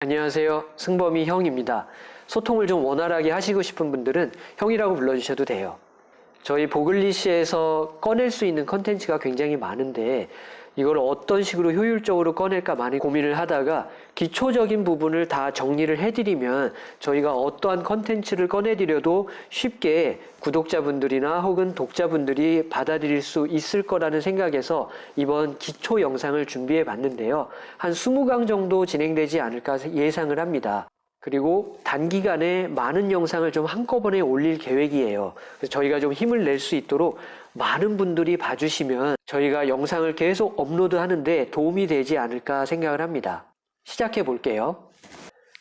안녕하세요. 승범이 형입니다. 소통을 좀 원활하게 하시고 싶은 분들은 형이라고 불러주셔도 돼요. 저희 보글리시에서 꺼낼 수 있는 컨텐츠가 굉장히 많은데 이걸 어떤 식으로 효율적으로 꺼낼까 많이 고민을 하다가 기초적인 부분을 다 정리를 해드리면 저희가 어떠한 컨텐츠를 꺼내드려도 쉽게 구독자분들이나 혹은 독자분들이 받아들일 수 있을 거라는 생각에서 이번 기초 영상을 준비해 봤는데요. 한 20강 정도 진행되지 않을까 예상을 합니다. 그리고 단기간에 많은 영상을 좀 한꺼번에 올릴 계획이에요. 그래서 저희가 좀 힘을 낼 수 있도록 많은 분들이 봐주시면 저희가 영상을 계속 업로드 하는데 도움이 되지 않을까 생각을 합니다. 시작해 볼게요.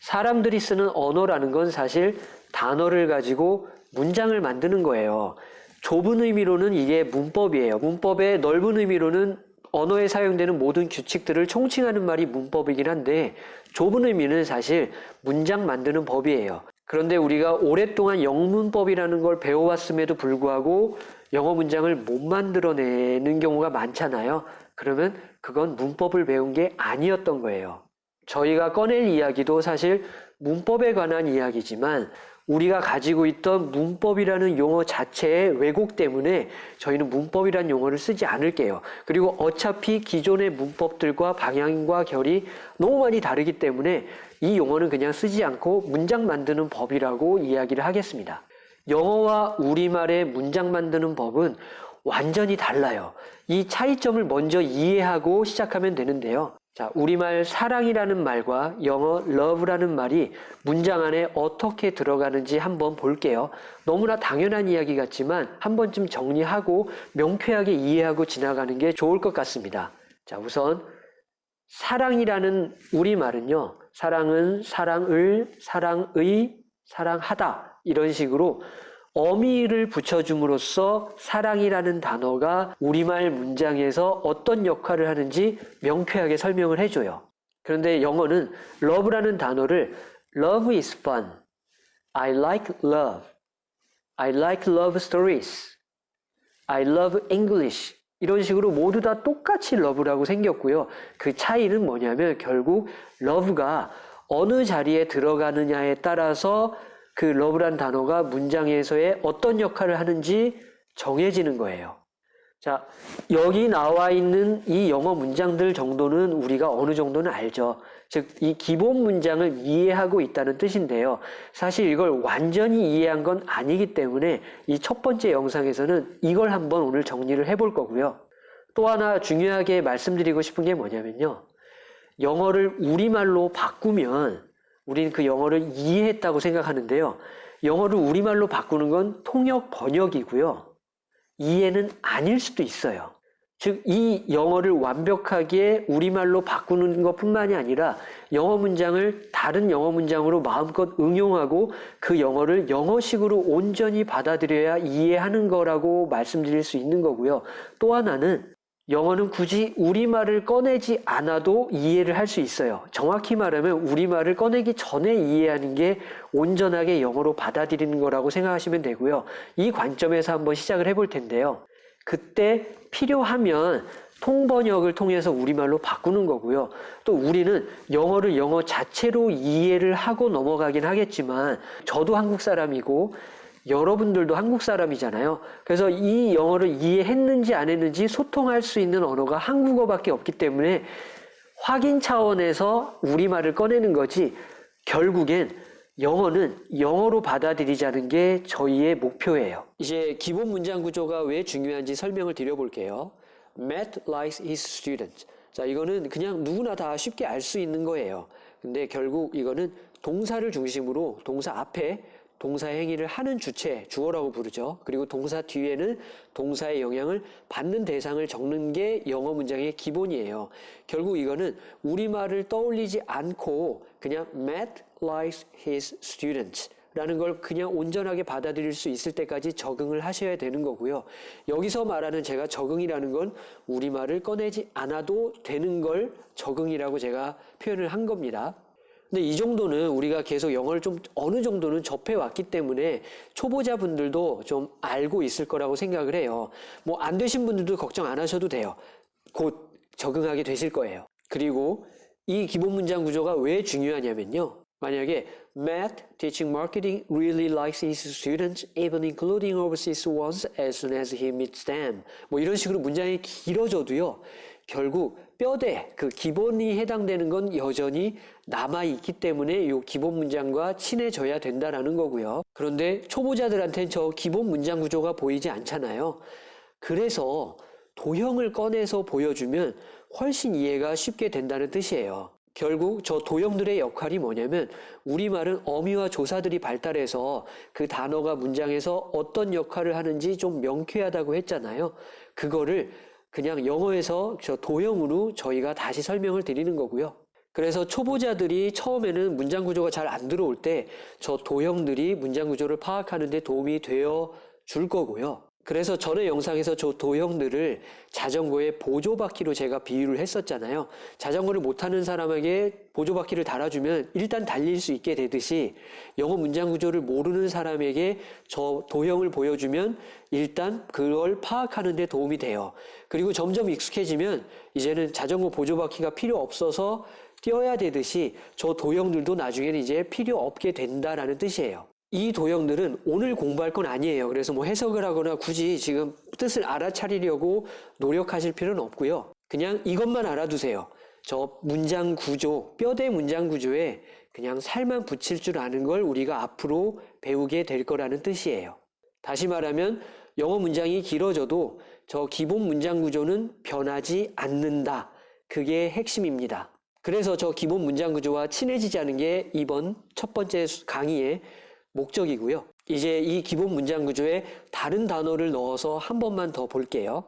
사람들이 쓰는 언어라는 건 사실 단어를 가지고 문장을 만드는 거예요. 좁은 의미로는 이게 문법이에요. 문법의 넓은 의미로는 언어에 사용되는 모든 규칙들을 총칭하는 말이 문법이긴 한데 좁은 의미는 사실 문장 만드는 법이에요. 그런데 우리가 오랫동안 영문법이라는 걸 배워왔음에도 불구하고 영어 문장을 못 만들어내는 경우가 많잖아요. 그러면 그건 문법을 배운 게 아니었던 거예요. 저희가 꺼낼 이야기도 사실 문법에 관한 이야기지만 우리가 가지고 있던 문법이라는 용어 자체의 왜곡 때문에 저희는 문법이라는 용어를 쓰지 않을게요. 그리고 어차피 기존의 문법들과 방향과 결이 너무 많이 다르기 때문에 이 용어는 그냥 쓰지 않고 문장 만드는 법이라고 이야기를 하겠습니다. 영어와 우리말의 문장 만드는 법은 완전히 달라요. 이 차이점을 먼저 이해하고 시작하면 되는데요. 자, 우리말 사랑이라는 말과 영어 love라는 말이 문장 안에 어떻게 들어가는지 한번 볼게요. 너무나 당연한 이야기 같지만 한 번쯤 정리하고 명쾌하게 이해하고 지나가는 게 좋을 것 같습니다. 자, 우선 사랑이라는 우리말은요. 사랑은 사랑을, 사랑의, 사랑하다 이런 식으로 어미를 붙여줌으로써 사랑이라는 단어가 우리말 문장에서 어떤 역할을 하는지 명쾌하게 설명을 해줘요. 그런데 영어는 love라는 단어를 love is fun, I like love, I like love stories, I love English 이런 식으로 모두 다 똑같이 love라고 생겼고요. 그 차이는 뭐냐면 결국 love가 어느 자리에 들어가느냐에 따라서 그 love란 단어가 문장에서의 어떤 역할을 하는지 정해지는 거예요. 자, 여기 나와 있는 이 영어 문장들 정도는 우리가 어느 정도는 알죠. 즉, 이 기본 문장을 이해하고 있다는 뜻인데요. 사실 이걸 완전히 이해한 건 아니기 때문에 이 첫 번째 영상에서는 이걸 한번 오늘 정리를 해볼 거고요. 또 하나 중요하게 말씀드리고 싶은 게 뭐냐면요. 영어를 우리말로 바꾸면 우리는 그 영어를 이해했다고 생각하는데요. 영어를 우리말로 바꾸는 건 통역 번역이고요. 이해는 아닐 수도 있어요. 즉, 이 영어를 완벽하게 우리말로 바꾸는 것 뿐만이 아니라 영어 문장을 다른 영어 문장으로 마음껏 응용하고 그 영어를 영어식으로 온전히 받아들여야 이해하는 거라고 말씀드릴 수 있는 거고요. 또 하나는 영어는 굳이 우리말을 꺼내지 않아도 이해를 할 수 있어요. 정확히 말하면 우리말을 꺼내기 전에 이해하는 게 온전하게 영어로 받아들이는 거라고 생각하시면 되고요. 이 관점에서 한번 시작을 해볼 텐데요. 그때 필요하면 통번역을 통해서 우리말로 바꾸는 거고요. 또 우리는 영어를 영어 자체로 이해를 하고 넘어가긴 하겠지만 저도 한국 사람이고 여러분들도 한국 사람이잖아요. 그래서 이 영어를 이해했는지 안 했는지 소통할 수 있는 언어가 한국어밖에 없기 때문에 확인 차원에서 우리말을 꺼내는 거지 결국엔 영어는 영어로 받아들이자는 게 저희의 목표예요. 이제 기본 문장 구조가 왜 중요한지 설명을 드려볼게요. Matt likes his students. 자, 이거는 그냥 누구나 다 쉽게 알 수 있는 거예요. 근데 결국 이거는 동사를 중심으로 동사 앞에 동사 행위를 하는 주체, 주어라고 부르죠. 그리고 동사 뒤에는 동사의 영향을 받는 대상을 적는 게 영어 문장의 기본이에요. 결국 이거는 우리말을 떠올리지 않고 그냥 Matt likes his students 라는 걸 그냥 온전하게 받아들일 수 있을 때까지 적응을 하셔야 되는 거고요. 여기서 말하는 제가 적응이라는 건 우리말을 꺼내지 않아도 되는 걸 적응이라고 제가 표현을 한 겁니다. 근데 이 정도는 우리가 계속 영어를 좀 어느 정도는 접해왔기 때문에 초보자분들도 좀 알고 있을 거라고 생각을 해요. 뭐 안 되신 분들도 걱정 안 하셔도 돼요. 곧 적응하게 되실 거예요. 그리고 이 기본 문장 구조가 왜 중요하냐면요. 만약에 Matt teaching marketing really likes his students, even including overseas ones, as soon as he meets them. 뭐 이런 식으로 문장이 길어져도요. 결국 뼈대 그 기본이 해당되는 건 여전히 남아 있기 때문에 이 기본 문장과 친해져야 된다라는 거고요. 그런데 초보자들한테는 저 기본 문장 구조가 보이지 않잖아요. 그래서 도형을 꺼내서 보여주면 훨씬 이해가 쉽게 된다는 뜻이에요. 결국 저 도형들의 역할이 뭐냐면 우리말은 어미와 조사들이 발달해서 그 단어가 문장에서 어떤 역할을 하는지 좀 명쾌하다고 했잖아요. 그거를 그냥 영어에서 저 도형으로 저희가 다시 설명을 드리는 거고요. 그래서 초보자들이 처음에는 문장 구조가 잘 안 들어올 때 저 도형들이 문장 구조를 파악하는 데 도움이 되어 줄 거고요. 그래서 전에 영상에서 저 도형들을 자전거의 보조바퀴로 제가 비유를 했었잖아요. 자전거를 못하는 사람에게 보조바퀴를 달아주면 일단 달릴 수 있게 되듯이 영어 문장 구조를 모르는 사람에게 저 도형을 보여주면 일단 그걸 파악하는 데 도움이 돼요. 그리고 점점 익숙해지면 이제는 자전거 보조바퀴가 필요 없어서 뛰어야 되듯이 저 도형들도 나중에는 이제 필요 없게 된다라는 뜻이에요. 이 도형들은 오늘 공부할 건 아니에요. 그래서 뭐 해석을 하거나 굳이 지금 뜻을 알아차리려고 노력하실 필요는 없고요. 그냥 이것만 알아두세요. 저 문장 구조, 뼈대 문장 구조에 그냥 살만 붙일 줄 아는 걸 우리가 앞으로 배우게 될 거라는 뜻이에요. 다시 말하면 영어 문장이 길어져도 저 기본 문장 구조는 변하지 않는다. 그게 핵심입니다. 그래서 저 기본 문장 구조와 친해지자는 게 이번 첫 번째 강의의 목적이고요. 이제 이 기본 문장 구조에 다른 단어를 넣어서 한 번만 더 볼게요.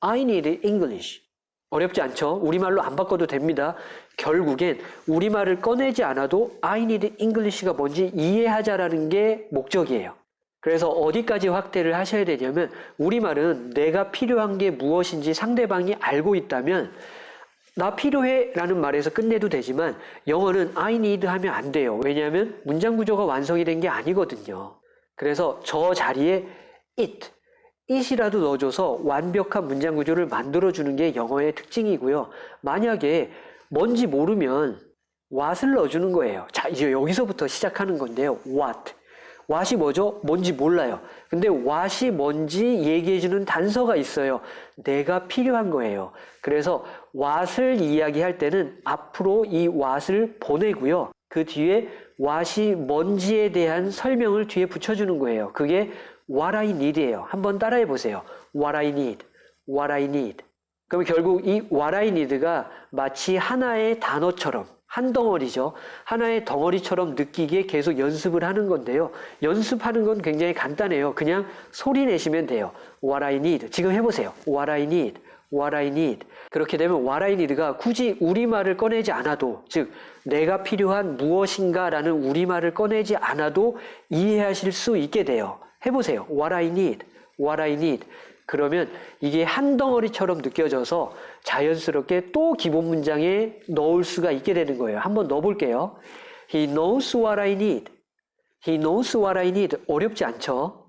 I need English. 어렵지 않죠? 우리말로 안 바꿔도 됩니다. 결국엔 우리말을 꺼내지 않아도 I need English가 뭔지 이해하자라는 게 목적이에요. 그래서 어디까지 확대를 하셔야 되냐면 우리말은 내가 필요한 게 무엇인지 상대방이 알고 있다면 나 필요해 라는 말에서 끝내도 되지만 영어는 I need 하면 안 돼요. 왜냐하면 문장 구조가 완성이 된 게 아니거든요. 그래서 저 자리에 it, it이라도 넣어줘서 완벽한 문장 구조를 만들어주는 게 영어의 특징이고요. 만약에 뭔지 모르면 what을 넣어주는 거예요. 자, 이제 여기서부터 시작하는 건데요. what. What이 뭐죠? 뭔지 몰라요. 근데 what이 뭔지 얘기해주는 단서가 있어요. 내가 필요한 거예요. 그래서 what을 이야기할 때는 앞으로 이 what을 보내고요. 그 뒤에 what이 뭔지에 대한 설명을 뒤에 붙여주는 거예요. 그게 what I need예요. 한번 따라해 보세요. what I need, what I need. 그럼 결국 이 what I need가 마치 하나의 단어처럼 한 덩어리죠. 하나의 덩어리처럼 느끼게 계속 연습을 하는 건데요. 연습하는 건 굉장히 간단해요. 그냥 소리 내시면 돼요. What I need. 지금 해보세요. What I need. What I need. 그렇게 되면 What I need가 굳이 우리말을 꺼내지 않아도, 즉, 내가 필요한 무엇인가 라는 우리말을 꺼내지 않아도 이해하실 수 있게 돼요. 해보세요. What I need. What I need. 그러면 이게 한 덩어리처럼 느껴져서 자연스럽게 또 기본 문장에 넣을 수가 있게 되는 거예요. 한번 넣어볼게요. He knows what I need. He knows what I need. 어렵지 않죠?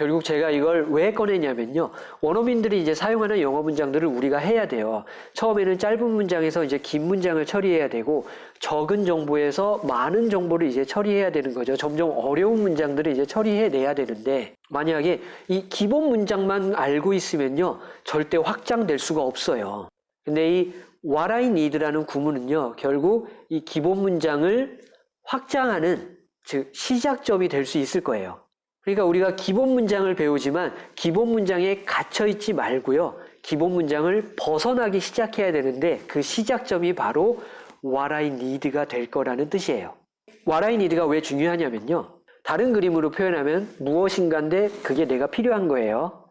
결국 제가 이걸 왜 꺼내냐면요. 원어민들이 이제 사용하는 영어 문장들을 우리가 해야 돼요. 처음에는 짧은 문장에서 이제 긴 문장을 처리해야 되고 적은 정보에서 많은 정보를 이제 처리해야 되는 거죠. 점점 어려운 문장들을 이제 처리해내야 되는데 만약에 이 기본 문장만 알고 있으면요. 절대 확장될 수가 없어요. 근데 이 what I need라는 구문은요. 결국 이 기본 문장을 확장하는 즉 시작점이 될 수 있을 거예요. 그러니까 우리가 기본 문장을 배우지만 기본 문장에 갇혀 있지 말고요. 기본 문장을 벗어나기 시작해야 되는데 그 시작점이 바로 what I need가 될 거라는 뜻이에요. what I need가 왜 중요하냐면요. 다른 그림으로 표현하면 무엇인가인데 그게 내가 필요한 거예요.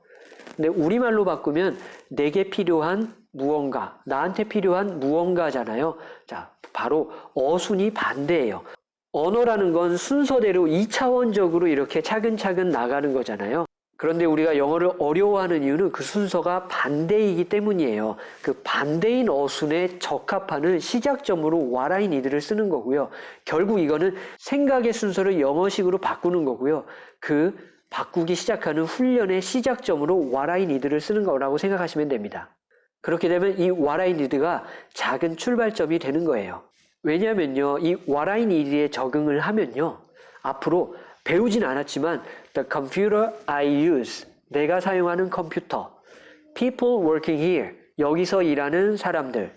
근데 우리말로 바꾸면 내게 필요한 무언가, 나한테 필요한 무언가잖아요. 자, 바로 어순이 반대예요. 언어라는 건 순서대로 2차원적으로 이렇게 차근차근 나가는 거잖아요. 그런데 우리가 영어를 어려워하는 이유는 그 순서가 반대이기 때문이에요. 그 반대인 어순에 적합하는 시작점으로 I need를 쓰는 거고요. 결국 이거는 생각의 순서를 영어식으로 바꾸는 거고요. 그 바꾸기 시작하는 훈련의 시작점으로 I need를 쓰는 거라고 생각하시면 됩니다. 그렇게 되면 이 I need가 작은 출발점이 되는 거예요. 왜냐면요, 이 I need에 적응을 하면요, 앞으로 배우진 않았지만 the computer I use, 내가 사용하는 컴퓨터, people working here, 여기서 일하는 사람들,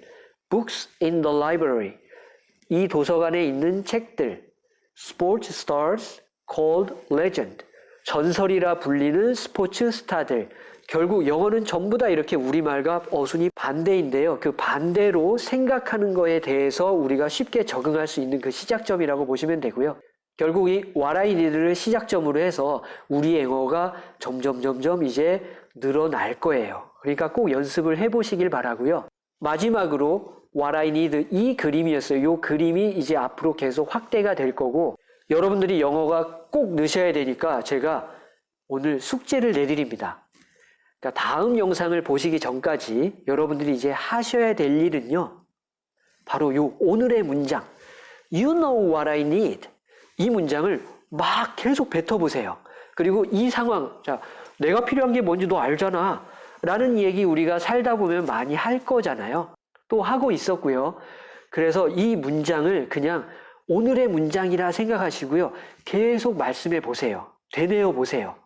books in the library, 이 도서관에 있는 책들, sports stars called legend, 전설이라 불리는 스포츠 스타들. 결국 영어는 전부 다 이렇게 우리말과 어순이 반대인데요. 그 반대로 생각하는 거에 대해서 우리가 쉽게 적응할 수 있는 그 시작점이라고 보시면 되고요. 결국 이 need를 시작점으로 해서 우리의 영어가 점점 점점 이제 늘어날 거예요. 그러니까 꼭 연습을 해보시길 바라고요. 마지막으로 need 이 그림이었어요. 이 그림이 이제 앞으로 계속 확대가 될 거고 여러분들이 영어가 꼭 넣으셔야 되니까 제가 오늘 숙제를 내드립니다. 그러니까 다음 영상을 보시기 전까지 여러분들이 이제 하셔야 될 일은요. 바로 요 오늘의 문장 You know what I need 이 문장을 막 계속 뱉어보세요. 그리고 이 상황 자 내가 필요한 게 뭔지 너 알잖아 라는 얘기 우리가 살다 보면 많이 할 거잖아요. 또 하고 있었고요. 그래서 이 문장을 그냥 오늘의 문장이라 생각하시고요. 계속 말씀해 보세요. 되뇌어 보세요.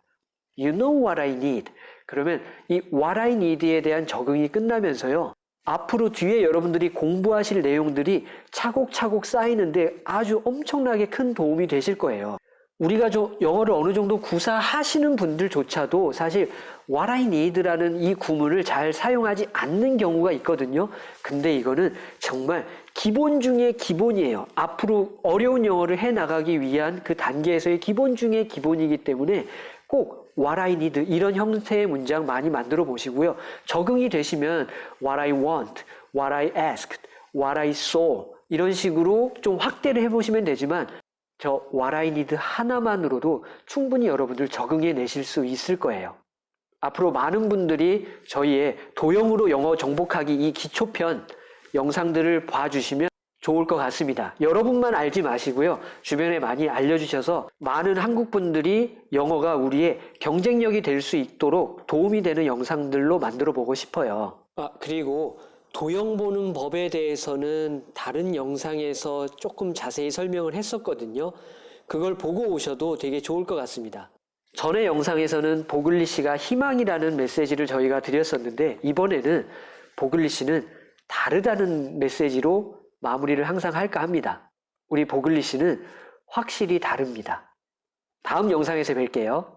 You know what I need. 그러면 이 what I need에 대한 적응이 끝나면서요. 앞으로 뒤에 여러분들이 공부하실 내용들이 차곡차곡 쌓이는데 아주 엄청나게 큰 도움이 되실 거예요. 우리가 좀 영어를 어느 정도 구사하시는 분들조차도 사실 what I need라는 이 구문을 잘 사용하지 않는 경우가 있거든요. 근데 이거는 정말 기본 중의 기본이에요. 앞으로 어려운 영어를 해 나가기 위한 그 단계에서의 기본 중의 기본이기 때문에 꼭 what I need 이런 형태의 문장 많이 만들어 보시고요. 적응이 되시면 what I want, what I asked, what I saw 이런 식으로 좀 확대를 해보시면 되지만 저 what I need 하나만으로도 충분히 여러분들 적응해 내실 수 있을 거예요. 앞으로 많은 분들이 저희의 도형으로 영어 정복하기 이 기초편 영상들을 봐주시면 좋을 것 같습니다. 여러분만 알지 마시고요. 주변에 많이 알려주셔서 많은 한국 분들이 영어가 우리의 경쟁력이 될 수 있도록 도움이 되는 영상들로 만들어 보고 싶어요. 아, 그리고 도형 보는 법에 대해서는 다른 영상에서 조금 자세히 설명을 했었거든요. 그걸 보고 오셔도 되게 좋을 것 같습니다. 전의 영상에서는 보글리 씨가 희망이라는 메시지를 저희가 드렸었는데 이번에는 보글리 씨는 다르다는 메시지로 마무리를 항상 할까 합니다. 우리 보글리 씨는 확실히 다릅니다. 다음 영상에서 뵐게요.